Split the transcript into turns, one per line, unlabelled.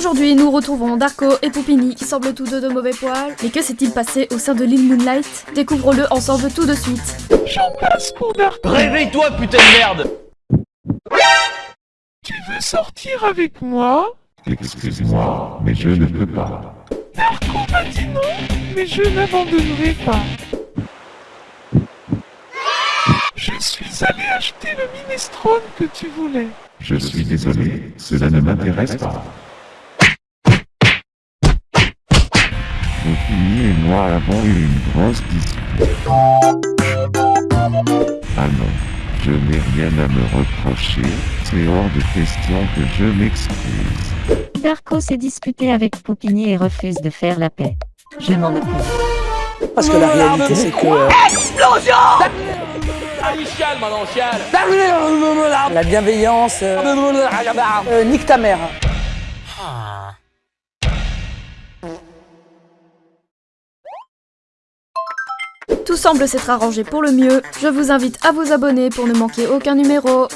Aujourd'hui, nous retrouvons Darko et Poupini qui semblent tous deux de mauvais poils. Mais que s'est-il passé au sein de l'île Moonlight? Découvre-le ensemble tout de suite.
J'en passe pour Darko.
Réveille-toi, putain de merde
Tu veux sortir avec moi?
Excuse-moi, mais je ne peux pas.
Darko m'a dit non, mais je n'abandonnerai pas. Je suis allé acheter le minestrone que tu voulais.
Je suis désolé, cela ne m'intéresse pas. Opini et moi avons eu une grosse dispute. Ah non, je n'ai rien à me reprocher, c'est hors de question que je m'excuse.
Darko s'est disputé avec Poupini et refuse de faire la paix. Je m'en occupe.
Parce que la réalité, c'est que euh,
Ah maintenant, chiale
la bienveillance, euh, euh, nique ta mère.
Tout semble s'être arrangé pour le mieux. Je vous invite à vous abonner pour ne manquer aucun numéro.